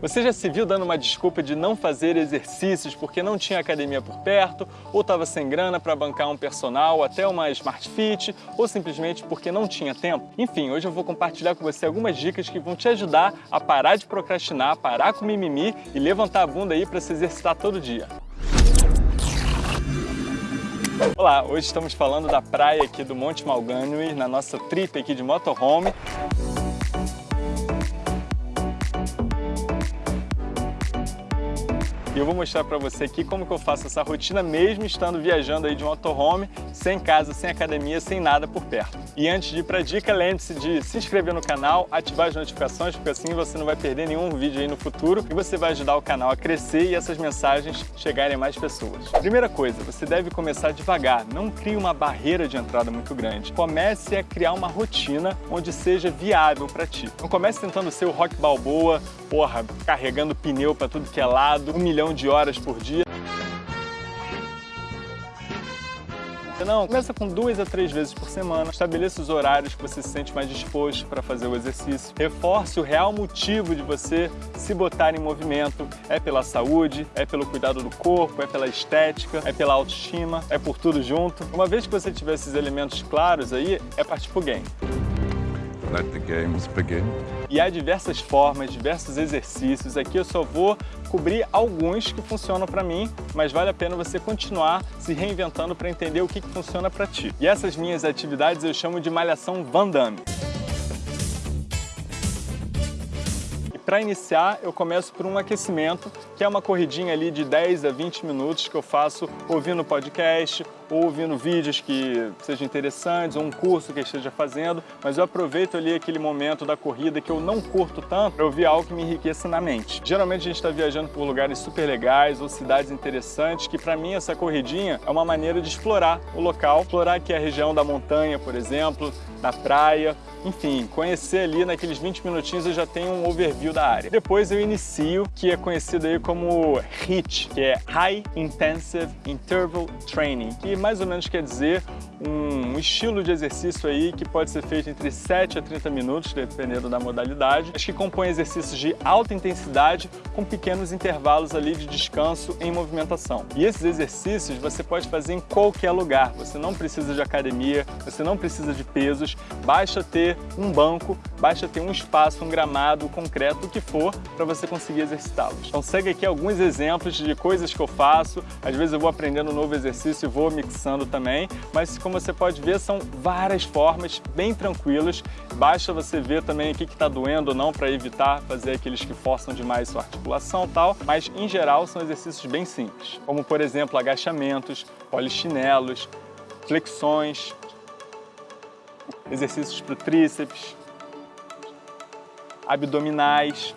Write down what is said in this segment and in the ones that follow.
Você já se viu dando uma desculpa de não fazer exercícios porque não tinha academia por perto, ou estava sem grana para bancar um personal, até uma Smart Fit, ou simplesmente porque não tinha tempo? Enfim, hoje eu vou compartilhar com você algumas dicas que vão te ajudar a parar de procrastinar, parar com mimimi e levantar a bunda aí para se exercitar todo dia. Olá, hoje estamos falando da praia aqui do Monte Malgânui, na nossa trip aqui de motorhome. E eu vou mostrar para você aqui como que eu faço essa rotina mesmo estando viajando aí de motorhome, sem casa, sem academia, sem nada por perto. E antes de ir para a dica, lembre-se de se inscrever no canal, ativar as notificações, porque assim você não vai perder nenhum vídeo aí no futuro e você vai ajudar o canal a crescer e essas mensagens chegarem a mais pessoas. Primeira coisa, você deve começar devagar, não crie uma barreira de entrada muito grande. Comece a criar uma rotina onde seja viável para ti. Não comece tentando ser o rock balboa, porra, carregando pneu para tudo que é lado, um milhão milhão de horas por dia. Não, começa com duas a três vezes por semana, estabeleça os horários que você se sente mais disposto para fazer o exercício, reforce o real motivo de você se botar em movimento, é pela saúde, é pelo cuidado do corpo, é pela estética, é pela autoestima, é por tudo junto. Uma vez que você tiver esses elementos claros aí, é partir pro game. Let the games begin. E há diversas formas, diversos exercícios. Aqui eu só vou cobrir alguns que funcionam para mim, mas vale a pena você continuar se reinventando para entender o que, que funciona para ti. E essas minhas atividades eu chamo de malhação Van Damme. Para iniciar, eu começo por um aquecimento, que é uma corridinha ali de 10 a 20 minutos que eu faço ouvindo podcast ou ouvindo vídeos que sejam interessantes, ou um curso que esteja fazendo, mas eu aproveito ali aquele momento da corrida que eu não curto tanto para ouvir algo que me enriqueça na mente. Geralmente a gente está viajando por lugares super legais ou cidades interessantes, que para mim essa corridinha é uma maneira de explorar o local, explorar aqui a região da montanha, por exemplo, da praia, enfim, conhecer ali naqueles 20 minutinhos eu já tenho um overview da área. Depois eu inicio, que é conhecido aí como HIIT, que é High Intensive Interval Training, que mais ou menos quer dizer um estilo de exercício aí que pode ser feito entre 7 a 30 minutos, dependendo da modalidade, mas que compõe exercícios de alta intensidade com pequenos intervalos ali de descanso em movimentação. E esses exercícios você pode fazer em qualquer lugar, você não precisa de academia, você não precisa de pesos, basta ter um banco, basta ter um espaço, um gramado concreto, o que for, para você conseguir exercitá-los. Então segue aqui alguns exemplos de coisas que eu faço, às vezes eu vou aprendendo um novo exercício e vou mixando também, mas como você pode ver, são várias formas bem tranquilas. Basta você ver também o que está doendo ou não para evitar fazer aqueles que forçam demais sua articulação e tal. Mas, em geral, são exercícios bem simples, como, por exemplo, agachamentos, polichinelos, flexões, exercícios para o tríceps, abdominais,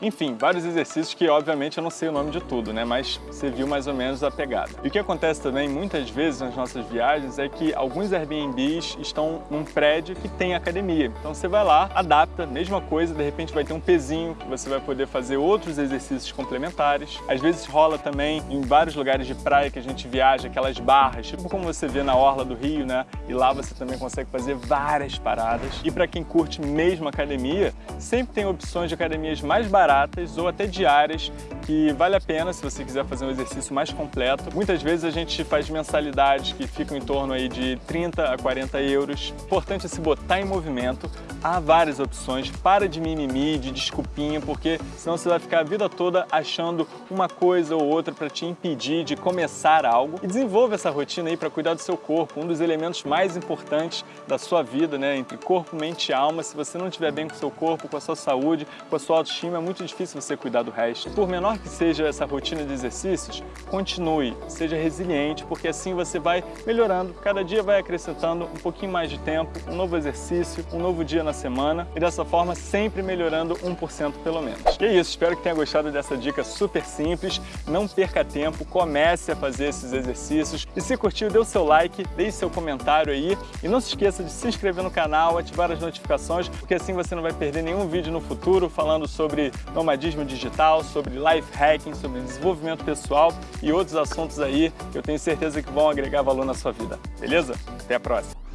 enfim, vários exercícios que, obviamente, eu não sei o nome de tudo, né? Mas você viu mais ou menos a pegada. E o que acontece também, muitas vezes, nas nossas viagens, é que alguns Airbnbs estão num prédio que tem academia. Então você vai lá, adapta, mesma coisa, de repente vai ter um pezinho, que você vai poder fazer outros exercícios complementares. Às vezes rola também, em vários lugares de praia que a gente viaja, aquelas barras, tipo como você vê na orla do Rio, né? E lá você também consegue fazer várias paradas. E para quem curte mesmo academia, sempre tem opções de academias mais baratas baratas ou até diárias que vale a pena se você quiser fazer um exercício mais completo. Muitas vezes a gente faz mensalidades que ficam em torno aí de 30 a 40 euros. Importante é se botar em movimento. Há várias opções. Para de mimimi, de desculpinha, porque senão você vai ficar a vida toda achando uma coisa ou outra para te impedir de começar algo. E desenvolva essa rotina aí para cuidar do seu corpo, um dos elementos mais importantes da sua vida, né? Entre corpo, mente e alma. Se você não estiver bem com o seu corpo, com a sua saúde, com a sua autoestima, é muito difícil você cuidar do resto. Por menor que seja essa rotina de exercícios, continue, seja resiliente, porque assim você vai melhorando, cada dia vai acrescentando um pouquinho mais de tempo, um novo exercício, um novo dia na semana e dessa forma sempre melhorando 1% pelo menos. E é isso, espero que tenha gostado dessa dica super simples, não perca tempo, comece a fazer esses exercícios e se curtiu, dê o seu like, deixe seu comentário aí e não se esqueça de se inscrever no canal, ativar as notificações, porque assim você não vai perder nenhum vídeo no futuro falando sobre nomadismo digital, sobre life hacking, sobre desenvolvimento pessoal e outros assuntos aí que eu tenho certeza que vão agregar valor na sua vida. Beleza? Até a próxima!